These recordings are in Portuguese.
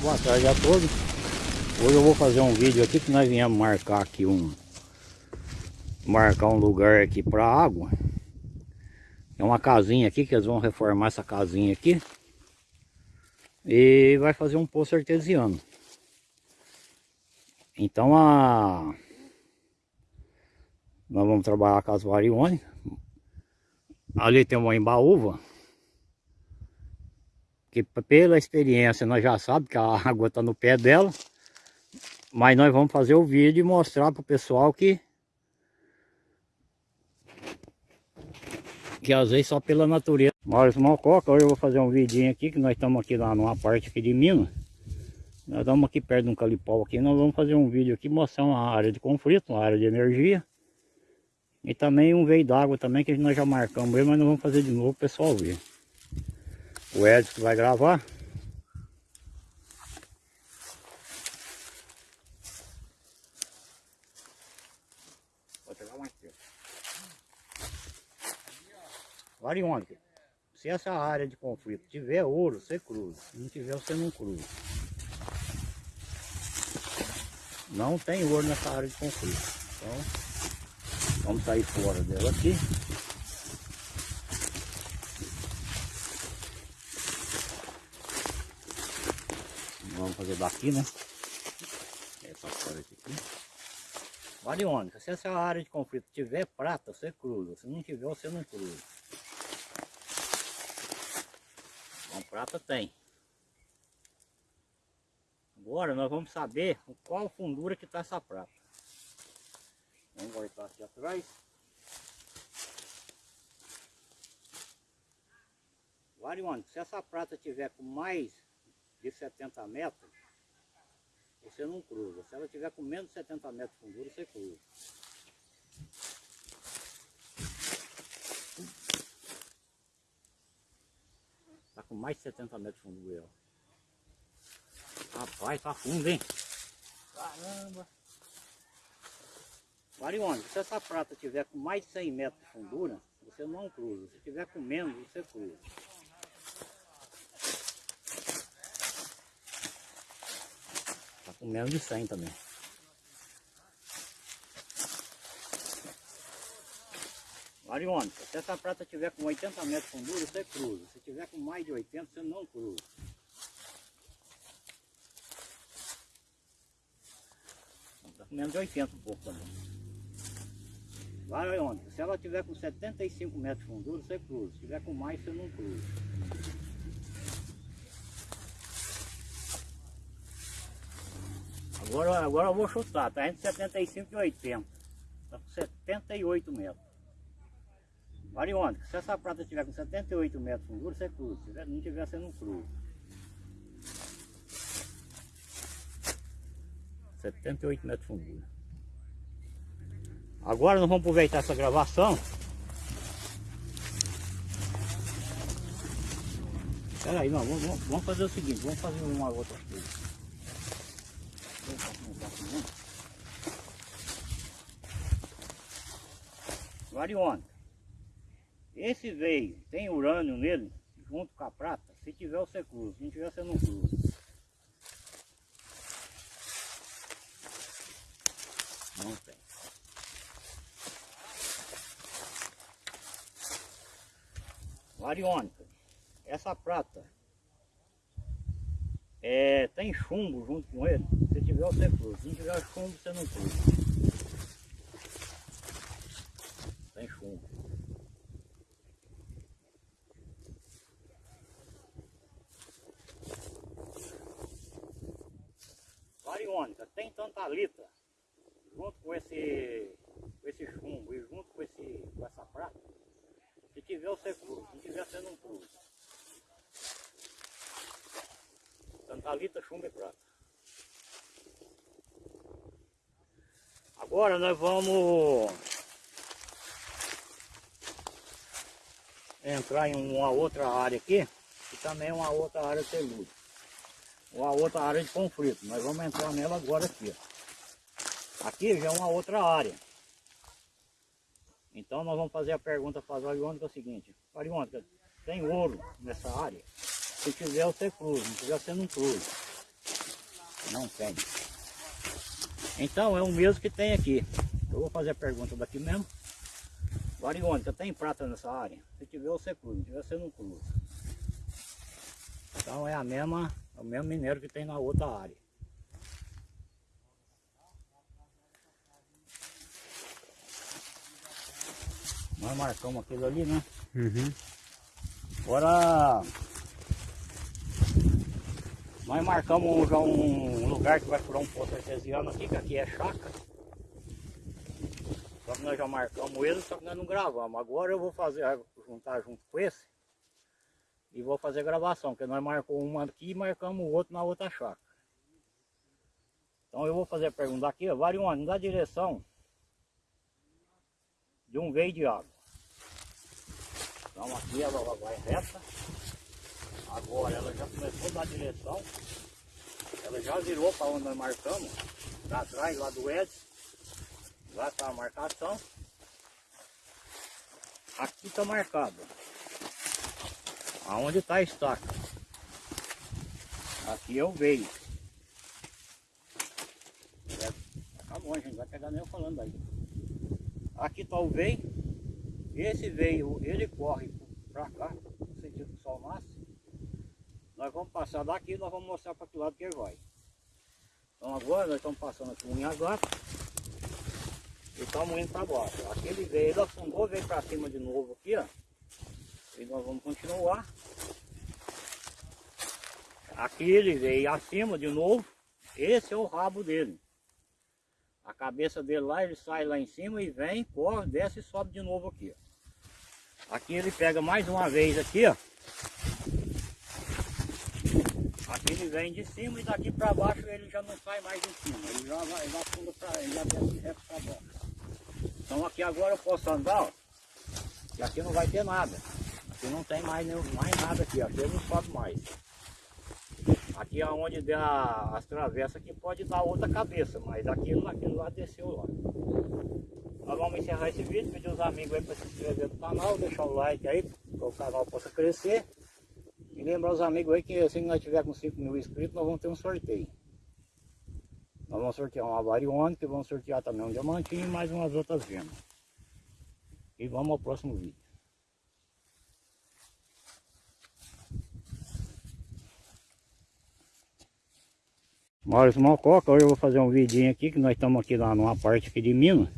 Boa tarde a todos. Hoje eu vou fazer um vídeo aqui que nós viemos marcar aqui um marcar um lugar aqui para água. É uma casinha aqui que eles vão reformar essa casinha aqui. E vai fazer um poço artesiano. Então a nós vamos trabalhar com as variônicas. Ali tem uma embaúva que pela experiência nós já sabemos que a água está no pé dela. Mas nós vamos fazer o vídeo e mostrar para o pessoal que que às vezes só pela natureza. Maurício Malcoca, hoje eu vou fazer um vidinho aqui, que nós estamos aqui lá numa parte aqui de Minas. Nós estamos aqui perto de um calipau aqui, nós vamos fazer um vídeo aqui mostrando uma área de conflito, uma área de energia. E também um veio d'água também, que nós já marcamos mas nós vamos fazer de novo o pessoal ver o Edson vai gravar. Vou pegar. Variônica. Se essa área de conflito tiver ouro, você cruza. Se não tiver, você não cruza. Não tem ouro nessa área de conflito. Então, vamos sair fora dela aqui. Vamos fazer daqui, né? Essa parte aqui. Variônica, se essa área de conflito tiver prata, você cruza. Se não tiver, você não cruza. Então, prata tem. Agora nós vamos saber qual fundura que está essa prata. Vamos voltar aqui atrás. Variônica, se essa prata tiver com mais de 70 metros, você não cruza. Se ela tiver com menos de 70 metros de fundura, você cruza. Tá com mais de 70 metros de fundura. Rapaz, tá fundo, hein? Caramba! Variônica, se essa prata tiver com mais de 100 metros de fundura, você não cruza. Se tiver com menos, você cruza. Com menos de 100 também. Variônica, se essa prata tiver com 80 metros de fundura, você cruza. Se tiver com mais de 80, você não cruza. Está com menos de 80 um pouco também. Variônica, se ela tiver com 75 metros de fundura, você cruza. Se tiver com mais, você não cruza. Agora, agora eu vou chutar, tá entre 75 e 80. Tá com 78 metros. Variônica, se essa prata tiver com 78 metros de fundura, você cruza. Se não tiver, você não cruza. 78 metros de fundura. Agora nós vamos aproveitar essa gravação. Espera aí, não, vamos, vamos fazer o seguinte, vamos fazer uma outra coisa. Variônica. Esse veio, tem urânio nele, junto com a prata. Se tiver, você cruza. Se não tiver, você não cruza. Não tem. Variônica. Essa prata é, tem chumbo junto com ele. Tiver, você cruza. Se não tiver chumbo, você não cruza. Tem chumbo. Variônica, tem tantalita junto com esse, com esse chumbo e junto com, esse, com essa prata. Se tiver, você cruza. Se não tiver, você não cruza. Tantalita, chumbo e prata. Agora nós vamos entrar em uma outra área aqui, que também é uma outra área telúrica. Uma outra área de conflito. Nós vamos entrar nela agora aqui. Aqui já é uma outra área. Então nós vamos fazer a pergunta para a Variônica é o seguinte. Variônica, tem ouro nessa área? Se tiver, você cruza. Se tiver, você não cruza. Não tem. Então é o mesmo que tem aqui. Eu vou fazer a pergunta daqui mesmo. Variônica, tem prata nessa área? Se tiver, você cruza. Se tiver, você não cruza. Então é a mesma, o mesmo minério que tem na outra área. Nós marcamos aquilo ali, né? Uhum. Agora nós marcamos já um lugar que vai furar um poço artesiano aqui, que aqui é chácara. Só que nós já marcamos ele, só que nós não gravamos. Agora eu vou fazer, juntar junto com esse e vou fazer gravação, porque nós marcamos uma aqui e marcamos o outro na outra chácara. Então eu vou fazer a pergunta aqui, ó, Varione, dá direção de um veio de água. Então aqui ela vai reta. Agora ela já começou a dar direção. Ela já virou para onde nós marcamos. Para trás lá do Edson. Lá está a marcação. Aqui está marcado. Aonde está a estaca. Aqui eu veio. Acabou, a gente vai pegar nem eu falando aí. Aqui está o veio. Esse veio, ele corre para cá, no sentido que o sol nasce. Nós vamos passar daqui nós vamos mostrar para que lado que ele vai. Então agora nós estamos passando aqui um agora e estamos indo para baixo. Aquele veio, ele afundou, veio para cima de novo aqui, ó. E nós vamos continuar. Aqui ele veio acima de novo. Esse é o rabo dele. A cabeça dele lá, ele sai lá em cima e vem, corre, desce e sobe de novo aqui. Ó. Aqui ele pega mais uma vez aqui, ó. Aqui ele vem de cima e daqui para baixo ele já não sai mais de cima. Ele já vai, ele afunda para ele já desce reto para baixo. Então aqui agora eu posso andar, ó. E aqui não vai ter nada. Aqui não tem mais, mais nada aqui, aqui eu não sobe mais. Aqui é onde der a, as travessas aqui pode dar outra cabeça, mas aquilo, aquilo lá desceu lá. Nós vamos encerrar esse vídeo, pedir os amigos aí para se inscrever no canal, deixar o like aí, para o canal possa crescer. E lembrar os amigos aí que assim que nós tiver com 5 mil inscritos, nós vamos ter um sorteio. Nós vamos sortear uma variônica, vamos sortear também um diamantinho e mais umas outras gemas. E vamos ao próximo vídeo. Maurício Mococa, hoje eu vou fazer um vidinho aqui, que nós estamos aqui lá numa parte aqui de Minas.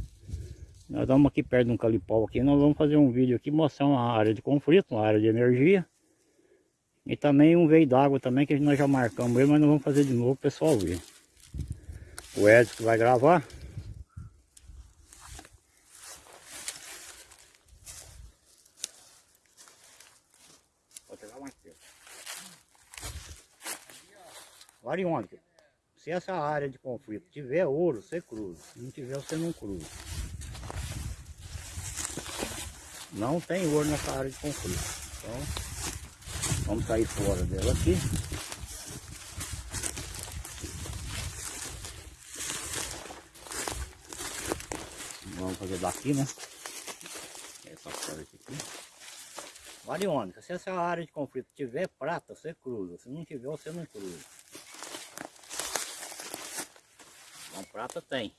Nós estamos aqui perto de um calipau aqui, nós vamos fazer um vídeo aqui mostrando uma área de conflito, uma área de energia. E também um veio d'água também, que nós já marcamos ele, mas nós vamos fazer de novo o pessoal ver. O Edson que vai gravar. Vou pegar mais perto. Variônica. Se essa área de conflito tiver ouro, você cruza. Se não tiver, você não cruza. Não tem ouro nessa área de conflito. Então, vamos sair fora dela aqui. Vamos fazer daqui, né? Essa parte aqui. Variônica, se essa área de conflito tiver prata, você cruza. Se não tiver, você não cruza. Então prata tem.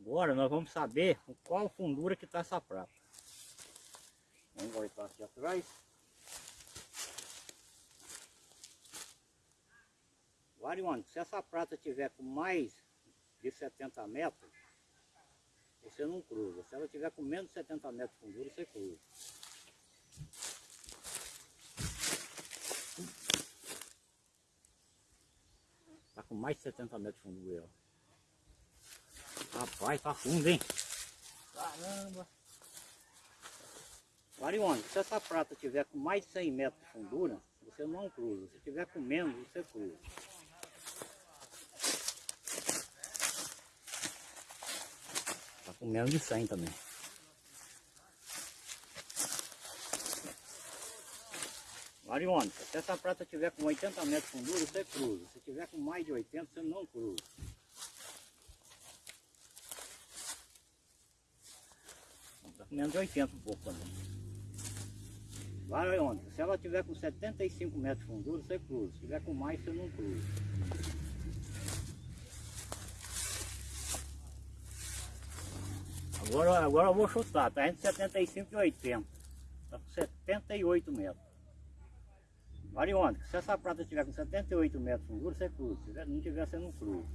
Agora nós vamos saber qual fundura que está essa prata. Vamos voltar aqui atrás. Variônica, se essa prata tiver com mais de 70 metros, você não cruza. Se ela tiver com menos de 70 metros de fundura, você cruza. Tá com mais de 70 metros de fundura. ó. Rapaz, tá fundo, hein? Caramba! Variônica, se essa prata tiver com mais de 100 metros de fundura, você não cruza. Se tiver com menos, você cruza. Tá com menos de 100 também. Variônica, se essa prata tiver com 80 metros de fundura, você cruza. Se tiver com mais de 80, você não cruza. Tá com menos de 80 um pouco também. Onde? Se ela tiver com 75 metros de fundura, você cruza. Se tiver com mais, você não cruza. Agora, agora eu vou chutar, tá entre 75 e 80. Tá com 78 metros. Variônica, se essa prata tiver com 78 metros de fundura, você cruza. Se não tiver, você não cruza.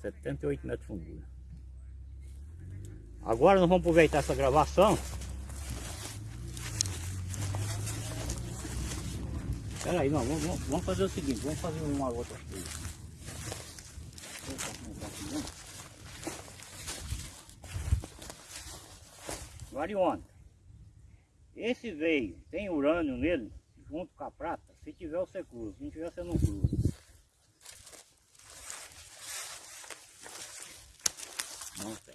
78 metros de fundura. Agora nós vamos aproveitar essa gravação. Espera aí, não, vamos, vamos- fazer o seguinte, vamos fazer uma outra coisa. Variônica. Esse veio, tem urânio nele, junto com a prata, se tiver você cruza, se não tiver você não cruza. Não tem.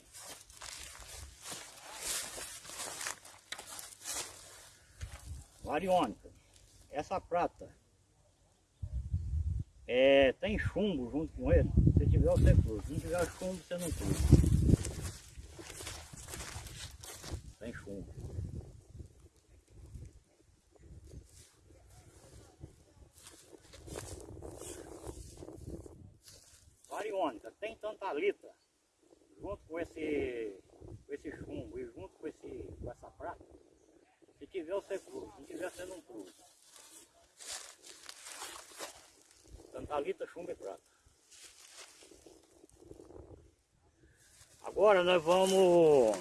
Variônica. Essa prata é, tem chumbo junto com ele. Se tiver você cruza. Se não tiver chumbo, você não cruza. Tem chumbo. Variônica, tem tantalita junto com esse, com esse chumbo e junto com, esse, com essa prata. Se tiver você cruza, se tiver você não cruza. Tantalita, chumbo e prata. Agora nós vamos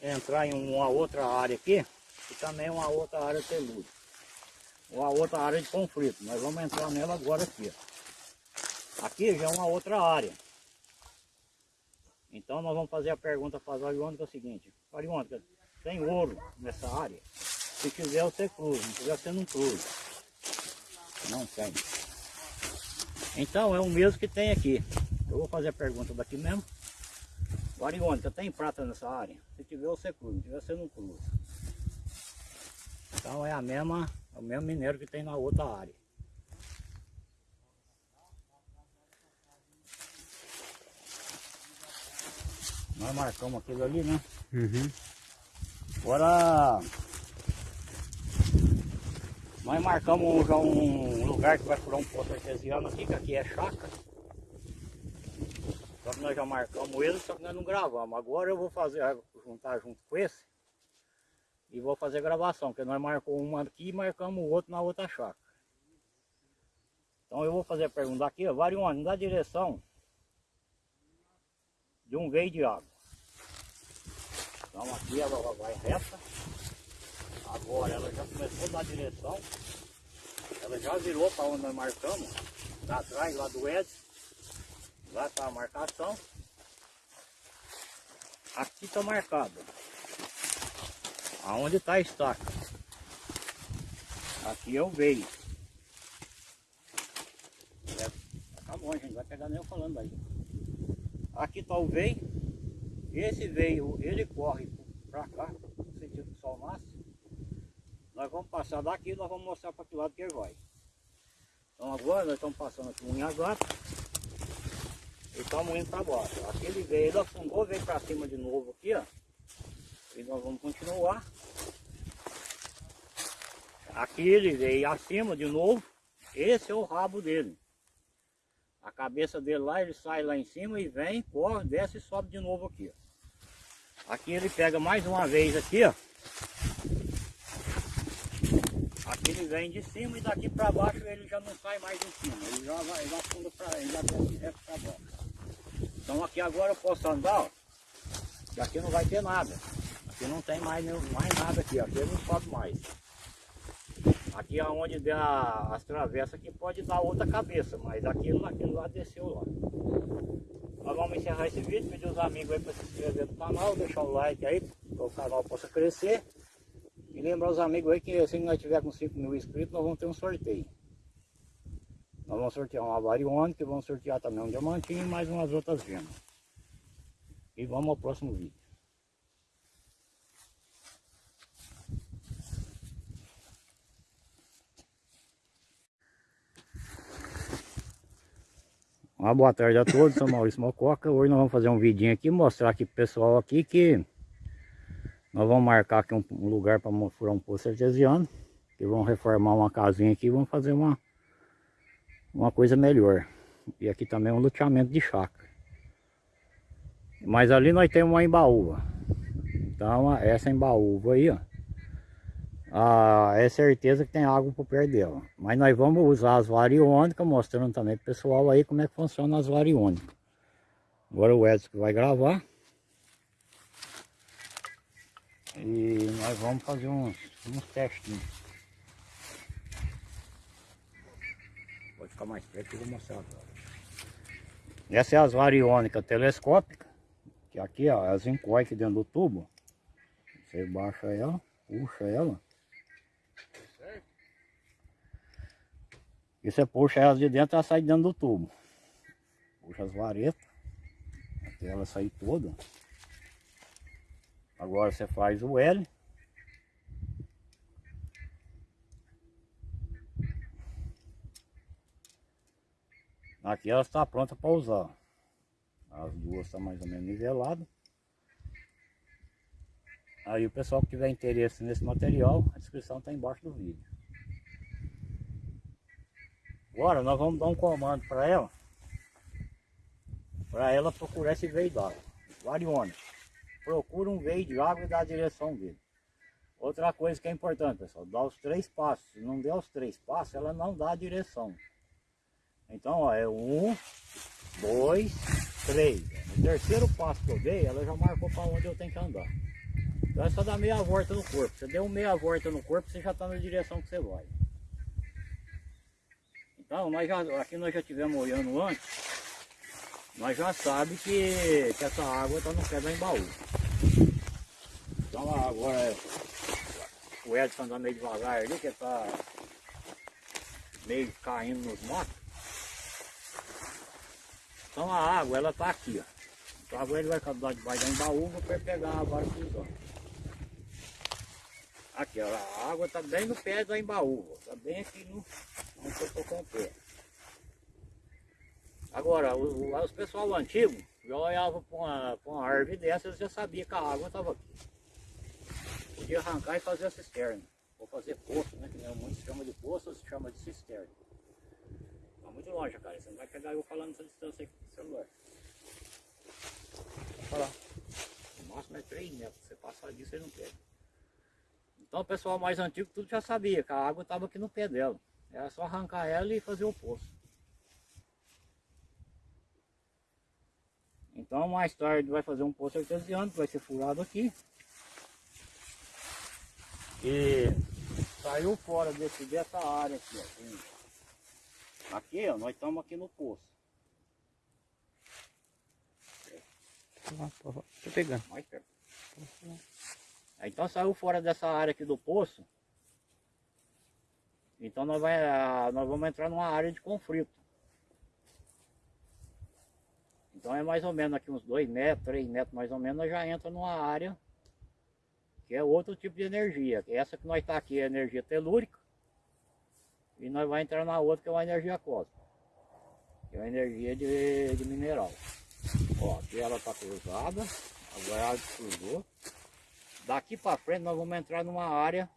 entrar em uma outra área aqui, que também é uma outra área telúrica. Uma outra área de conflito. Nós vamos entrar nela agora aqui. Aqui já é uma outra área. Então nós vamos fazer a pergunta para a Variônica é seguinte. Variônica, tem ouro nessa área? Se tiver você cruza, se tiver você não cruza. Não tem. Então é o mesmo que tem aqui. Eu vou fazer a pergunta daqui mesmo. Variônica, tem prata nessa área? Se tiver você cruza, se tiver você não cruza. Então é a mesma, é o mesmo minério que tem na outra área. Nós marcamos aquilo ali, né? Uhum. Agora nós marcamos já um lugar que vai furar um poço artesiano aqui, que aqui é chácara. Só que nós já marcamos ele, só que nós não gravamos. Agora eu vou fazer, juntar junto com esse e vou fazer gravação, porque nós marcamos uma aqui e marcamos o outro na outra chácara. Então eu vou fazer a pergunta aqui, ó, Varione, dá direção de um veio de água. Então aqui ela vai reta. Agora ela já começou a dar direção. Ela já virou para onde nós marcamos. Lá atrás, lá do Edson. Lá está a marcação. Aqui está marcado. Aonde está a estaca. Aqui eu veio. É, tá bom, gente. Vai pegar nem eu falando aí. Aqui está o veio. Esse veio, ele corre para cá, no sentido que o sol nasce. Nós vamos passar daqui e nós vamos mostrar para que lado que ele vai. Então agora nós estamos passando aqui um gata e estamos indo para baixo. Aquele veio, ele afundou, veio para cima de novo aqui, ó. E nós vamos continuar. Aqui ele veio acima de novo. Esse é o rabo dele. A cabeça dele lá, ele sai lá em cima e vem, corre, desce e sobe de novo aqui. ó. Aqui ele pega mais uma vez aqui, ó. Aqui ele vem de cima e daqui para baixo ele já não sai mais de cima. Ele já vai, ele afunda para ele já desce direto para baixo. Então aqui agora eu posso andar, ó. Aqui não vai ter nada. Aqui não tem mais, mais nada aqui, ó. aqui ele não sobe mais. Aqui aonde der a- as travessas aqui pode dar outra cabeça, mas aquilo, aquilo lá desceu lá. Nós vamos encerrar esse vídeo, pedir os amigos aí para se inscrever no canal, deixar o like aí, para o canal possa crescer. E lembrar os amigos aí que se nós tiver com 5 mil inscritos, nós vamos ter um sorteio. Nós vamos sortear uma variônica, vamos sortear também um diamantinho e mais umas outras gemas. E vamos ao próximo vídeo. Uma boa tarde a todos, sou Maurício Mococa. Hoje nós vamos fazer um vidinho aqui, mostrar aqui pro pessoal aqui que nós vamos marcar aqui um, um lugar para furar um poço artesiano. Que vamos reformar uma casinha aqui e vamos fazer uma, uma coisa melhor. E aqui também um loteamento de chácara. Mas ali nós temos uma embaúva. Então essa embaúva aí, ó ah, é certeza que tem água por perto dela. Mas nós vamos usar as variônicas, mostrando também pro pessoal aí como é que funciona as variônicas. Agora o Edson vai gravar. E nós vamos fazer uns, uns testinhos. Pode ficar mais perto que eu vou mostrar agora. Essa é as variônicas telescópicas. Que aqui, ó, elas encoem aqui dentro do tubo. Você baixa ela, puxa ela. E você puxa elas de dentro, ela sai dentro do tubo. Puxa as varetas, até ela sair toda. Agora você faz o L. Aqui ela está pronta para usar. As duas estão mais ou menos niveladas. Aí o pessoal que tiver interesse nesse material, a descrição está embaixo do vídeo. Agora nós vamos dar um comando para ela. Para ela procurar esse veio d'água. Varione. Procura um veio de água e dá a direção dele. Outra coisa que é importante, pessoal, dá os três passos. Se não der os três passos, ela não dá a direção. Então, ó, é um, dois, três. No terceiro passo que eu dei, ela já marcou para onde eu tenho que andar. Então é só dar meia volta no corpo. Você deu meia volta no corpo, você já está na direção que você vai. Então, nós já, aqui nós já tivemos olhando antes, nós já sabemos que, que essa água está no pé da embaú. Então agora o Edson anda meio devagar ali, que está meio caindo nos matos. Então a água ela está aqui, ó. Então agora ele vai cavar debaixo da embaúva para pegar a vara cruzando. Aqui, ó, a água está bem no pé da embaúva, está bem aqui no, onde eu estou com o pé. Agora, os, os pessoal antigo já olhava para uma, uma árvore dessas já sabia que a água estava aqui. Podia arrancar e fazer a cisterna. Ou fazer poço, né? Que muitos chamam de poço, se chama de cisterna. Está muito longe, cara. Você não vai pegar eu falando essa distância aqui com o celular. Vou falar. O máximo é 3 metros. Você passar disso, você não pega. Então o pessoal mais antigo tudo já sabia que a água estava aqui no pé dela. Era só arrancar ela e fazer o poço. Então mais tarde vai fazer um poço artesiano que vai ser furado aqui. E saiu fora desse, dessa área aqui, ó. Aqui, ó, nós estamos aqui no poço. Tô pegando. Mais perto. Então saiu fora dessa área aqui do poço. Então nós, vai, ah, nós vamos entrar numa área de conflito. Então é mais ou menos aqui uns 2 metros, 3 metros mais ou menos, nós já entra numa área que é outro tipo de energia. Essa que nós está aqui é energia telúrica. E nós vamos entrar na outra que é uma energia cósmica. Que é uma energia de, de mineral. Ó, aqui ela está cruzada. Agora ela cruzou. Daqui para frente nós vamos entrar numa área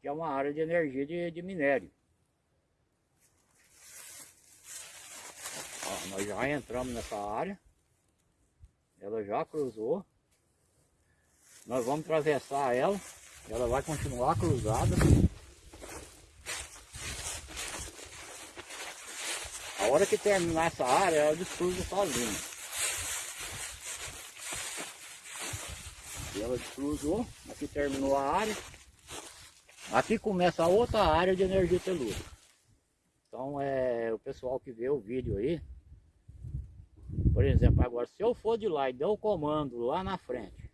que é uma área de energia de, de minério. Ó, nós já entramos nessa área. Ela já cruzou. Nós vamos atravessar ela. Ela vai continuar cruzada. A hora que terminar essa área, ela descruza sozinha. Ela cruzou, aqui terminou a área. Aqui começa a outra área de energia telúrica. Então é o pessoal que vê o vídeo aí. Por exemplo, agora se eu for de lá e der o comando lá na frente.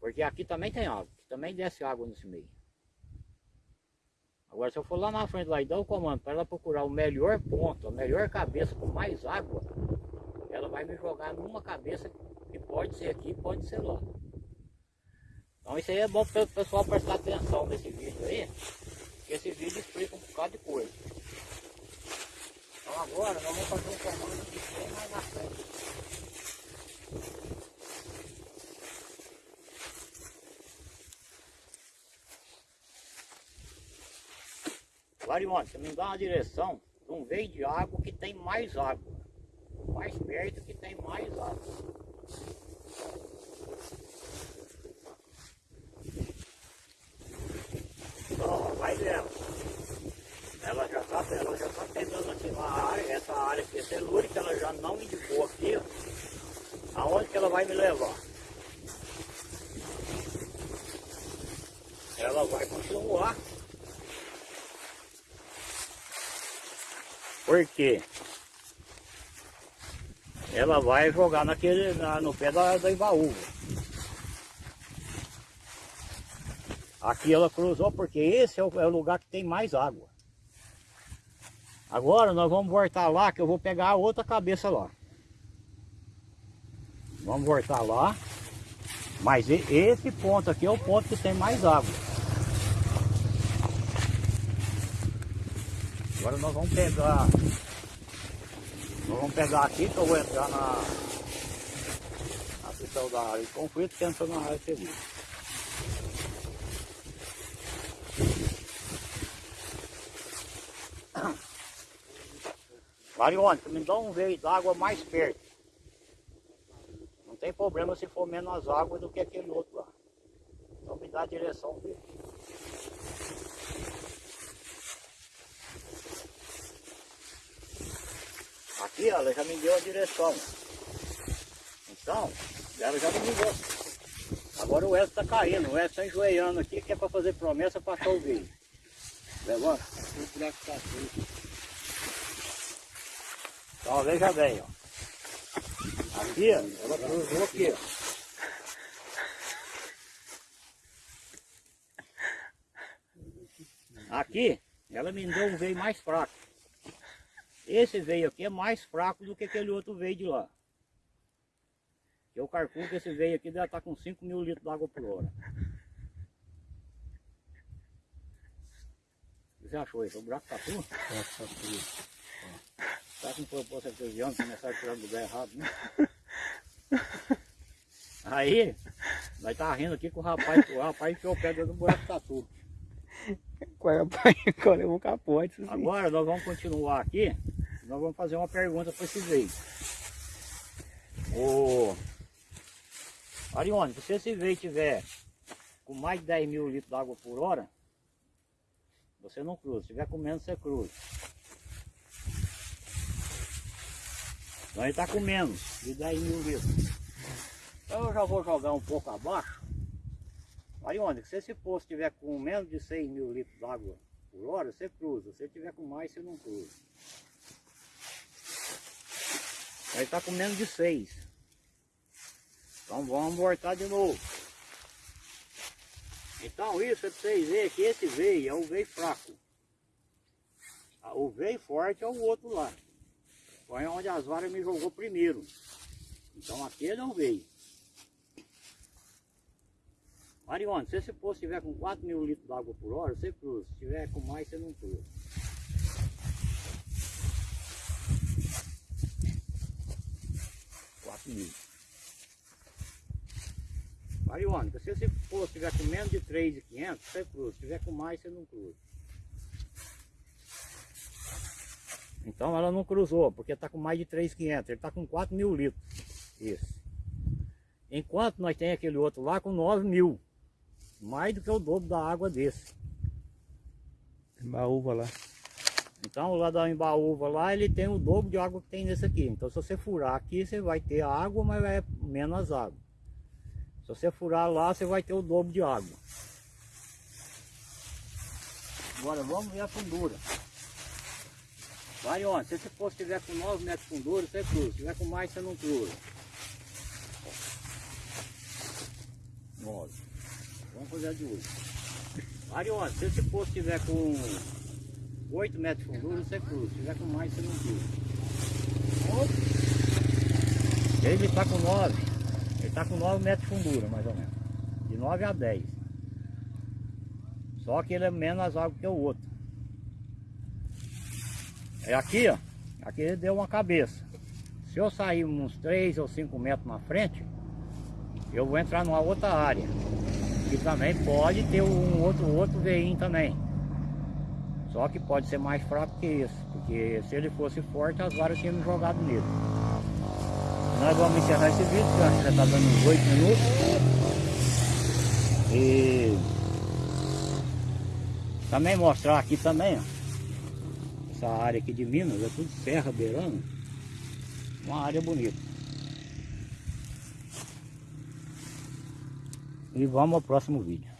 Porque aqui também tem água, também desce água nesse meio. Agora se eu for lá na frente lá e dar o comando para ela procurar o melhor ponto, a melhor cabeça com mais água, ela vai me jogar numa cabeça que pode ser aqui, pode ser lá. Então isso aí é bom para o pessoal prestar atenção nesse vídeo aí, que esse vídeo explica um bocado de coisa. Então agora nós vamos fazer um comando aqui bem mais na frente. Varione, você me dá uma direção de um veio de água que tem mais água. Mais perto que tem mais água. Ó, vai vendo. Ela já está ela já tá pegando aqui uma área, telúrica, ela já não indicou aqui. Aonde que ela vai me levar? Ela vai continuar. Por quê? Ela vai jogar naquele, na, no pé da, da Ibaúva. Aqui ela cruzou porque esse é o, é o lugar que tem mais água. Agora nós vamos voltar lá que eu vou pegar a outra cabeça lá. Vamos voltar lá. Mas esse ponto aqui é o ponto que tem mais água. Agora nós vamos pegar. Nós vamos pegar aqui que eu vou entrar na, na questão da área de conflito que entra na área feliz. Marione, me dá um veio d'água mais perto. Não tem problema se for menos água do que aquele outro lá. Então me dá a direção dele. Aqui ela já me deu a direção. Então, ela já me ligou. Agora o Edson está caindo, o Edson está enjoeiando aqui, que é para fazer promessa para achar o veio. Levanta. Então veja bem, ó. Aqui, ela cruzou aqui, ó. Aqui, ela me deu um veio mais fraco. Esse veio aqui é mais fraco do que aquele outro veio de lá. Eu calculo que esse veio aqui deve estar com 5 mil litros de água por hora. Você achou isso? O buraco tá tudo? Tá tudo. Tá com proposta artesiana, começar a tirar do lugar errado, né? Aí, nós tá rindo aqui com o rapaz, o rapaz enfiou o pé dentro do buraco tatu. Rapaz, agora eu vou capote. Agora nós vamos continuar aqui, nós vamos fazer uma pergunta para esse veio. Ô, Arione, se esse veio tiver com mais de 10 mil litros de água por hora, você não cruza. Se tiver com menos, você cruza. Então ele está com menos de 10 mil litros. Então eu já vou jogar um pouco abaixo. Aí onde? Se esse poço tiver com menos de 6 mil litros de água por hora, você cruza. Se tiver com mais, você não cruza. Aí está com menos de 6. Então vamos voltar de novo. Então isso é para vocês verem que esse veio é o veio fraco. O veio forte é o outro lá. Foi onde as varas me jogou primeiro. Então aqui não veio. Marione, se esse poço estiver com 4 mil litros de água por hora, você cruza. Se tiver com mais, você não cruza. Mil. Marione, se esse poço estiver com menos de 3,500, você cruza. Se tiver com mais, você não cruza. Então ela não cruzou, porque está com mais de 3,500. Ele está com 4 mil litros. Esse. Enquanto nós tem aquele outro lá com 9 mil. Mais do que o dobro da água desse. Embaúva lá. Então lá da embaúva lá ele tem o dobro de água que tem nesse aqui. Então se você furar aqui você vai ter água, mas vai menos água. Se você furar lá você vai ter o dobro de água. Agora vamos ver a fundura. Vai onde? Se esse poço estiver com 9 metros de fundura, você cruza. Se tiver com mais, você não cruza. 9. Vamos fazer a de 8. Vai onde? Se esse poço estiver com 8 metros de fundura, você cruza. Se tiver com mais, você não cruza. Ele está com 9. Ele está com 9 metros de fundura, mais ou menos. De 9 a 10. Só que ele é menos água que o outro. É aqui, ó. Aqui deu uma cabeça. Se eu sair uns 3 ou 5 metros na frente, eu vou entrar numa outra área. E também pode ter um outro, outro veinho também. Só que pode ser mais fraco que esse, porque se ele fosse forte, as varas tinham jogado nele. Nós vamos encerrar esse vídeo, que já está dando uns 8 minutos. E também mostrar aqui também, ó, essa área aqui de Minas, é tudo serra beirando. Uma área bonita. E vamos ao próximo vídeo.